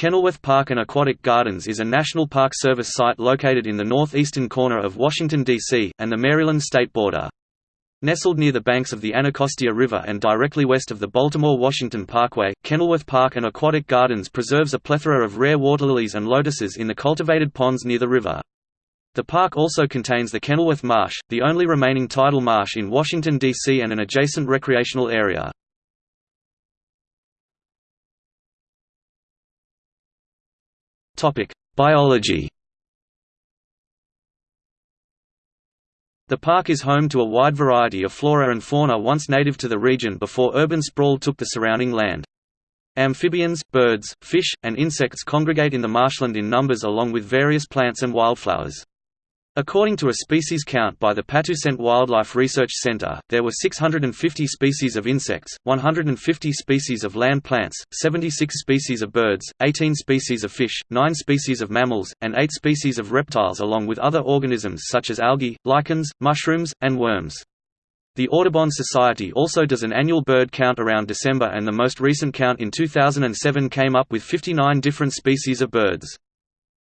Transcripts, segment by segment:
Kenilworth Park and Aquatic Gardens is a National Park Service site located in the northeastern corner of Washington, D.C., and the Maryland state border. Nestled near the banks of the Anacostia River and directly west of the Baltimore-Washington Parkway, Kenilworth Park and Aquatic Gardens preserves a plethora of rare water lilies and lotuses in the cultivated ponds near the river. The park also contains the Kenilworth Marsh, the only remaining tidal marsh in Washington, D.C. and an adjacent recreational area. Biology The park is home to a wide variety of flora and fauna once native to the region before urban sprawl took the surrounding land. Amphibians, birds, fish, and insects congregate in the marshland in numbers along with various plants and wildflowers. According to a species count by the Patuxent Wildlife Research Center, there were 650 species of insects, 150 species of land plants, 76 species of birds, 18 species of fish, 9 species of mammals, and 8 species of reptiles along with other organisms such as algae, lichens, mushrooms, and worms. The Audubon Society also does an annual bird count around December and the most recent count in 2007 came up with 59 different species of birds.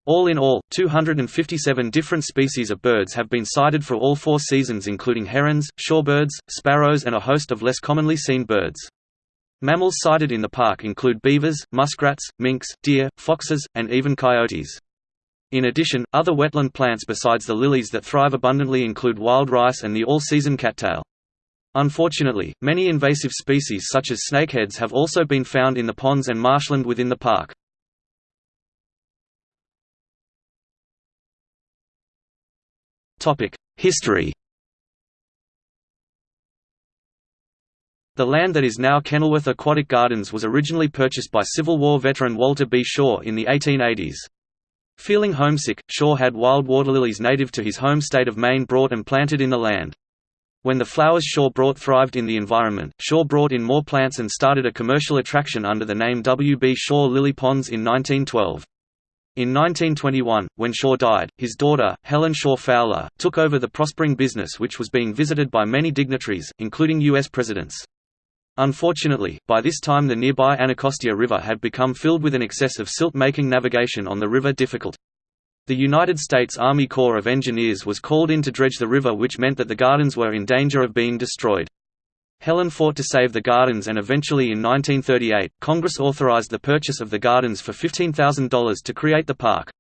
All in all, 257 different species of birds have been sighted for all four seasons including herons, shorebirds, sparrows and a host of less commonly seen birds. Mammals sighted in the park include beavers, muskrats, minks, deer, foxes, and even coyotes. In addition, other wetland plants besides the lilies that thrive abundantly include wild rice and the all-season cattail. Unfortunately, many invasive species such as snakeheads have also been found in the ponds and marshland within the park. History The land that is now Kenilworth Aquatic Gardens was originally purchased by Civil War veteran Walter B. Shaw in the 1880s. Feeling homesick, Shaw had wild water lilies native to his home state of Maine brought and planted in the land. When the flowers Shaw brought thrived in the environment, Shaw brought in more plants and started a commercial attraction under the name W. B. Shaw Lily Ponds in 1912. In 1921, when Shaw died, his daughter, Helen Shaw Fowler, took over the prospering business which was being visited by many dignitaries, including U.S. presidents. Unfortunately, by this time the nearby Anacostia River had become filled with an excess of silt making navigation on the river difficult. The United States Army Corps of Engineers was called in to dredge the river which meant that the gardens were in danger of being destroyed. Helen fought to save the gardens and eventually in 1938, Congress authorized the purchase of the gardens for $15,000 to create the park.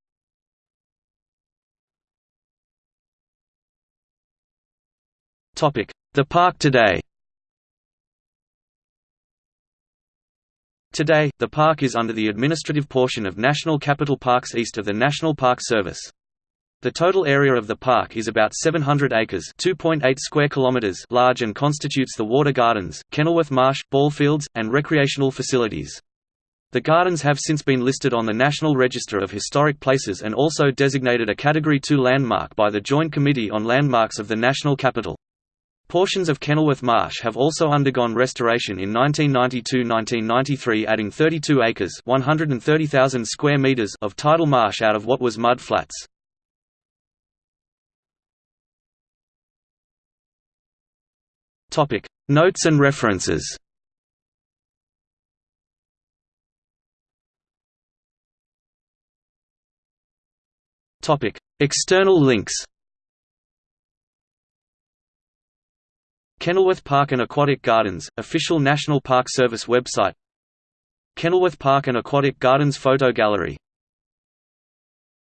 The park today Today, the park is under the administrative portion of National Capital Parks east of the National Park Service. The total area of the park is about 700 acres (2.8 square kilometers) large and constitutes the water gardens, Kenilworth Marsh, ball fields, and recreational facilities. The gardens have since been listed on the National Register of Historic Places and also designated a Category 2 landmark by the Joint Committee on Landmarks of the National Capital. Portions of Kenilworth Marsh have also undergone restoration in 1992–1993 adding 32 acres 130,000 square meters of tidal marsh out of what was mud flats. Topic: Notes and references. Topic: External links. Kenilworth Park and Aquatic Gardens, official National Park Service website Kenilworth Park and Aquatic Gardens photo gallery